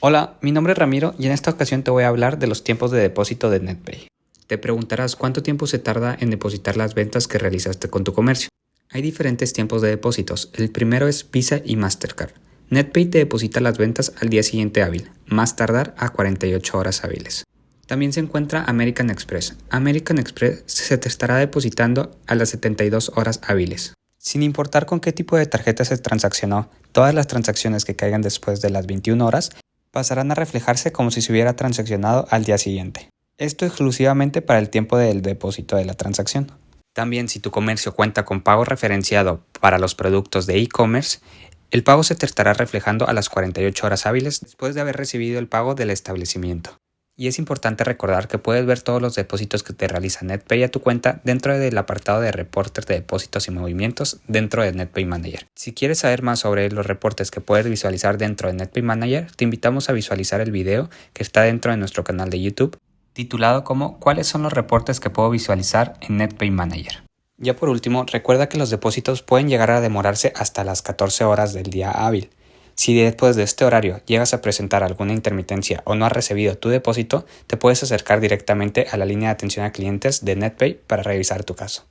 Hola, mi nombre es Ramiro y en esta ocasión te voy a hablar de los tiempos de depósito de NetPay. Te preguntarás cuánto tiempo se tarda en depositar las ventas que realizaste con tu comercio. Hay diferentes tiempos de depósitos. El primero es Visa y Mastercard. NetPay te deposita las ventas al día siguiente hábil, más tardar a 48 horas hábiles. También se encuentra American Express. American Express se te estará depositando a las 72 horas hábiles. Sin importar con qué tipo de tarjeta se transaccionó, todas las transacciones que caigan después de las 21 horas pasarán a reflejarse como si se hubiera transaccionado al día siguiente. Esto exclusivamente para el tiempo del depósito de la transacción. También si tu comercio cuenta con pago referenciado para los productos de e-commerce, el pago se te estará reflejando a las 48 horas hábiles después de haber recibido el pago del establecimiento. Y es importante recordar que puedes ver todos los depósitos que te realiza NetPay a tu cuenta dentro del apartado de reportes de depósitos y movimientos dentro de NetPay Manager. Si quieres saber más sobre los reportes que puedes visualizar dentro de NetPay Manager, te invitamos a visualizar el video que está dentro de nuestro canal de YouTube titulado como ¿Cuáles son los reportes que puedo visualizar en NetPay Manager? Ya por último, recuerda que los depósitos pueden llegar a demorarse hasta las 14 horas del día hábil. Si después de este horario llegas a presentar alguna intermitencia o no has recibido tu depósito, te puedes acercar directamente a la línea de atención a clientes de NetPay para revisar tu caso.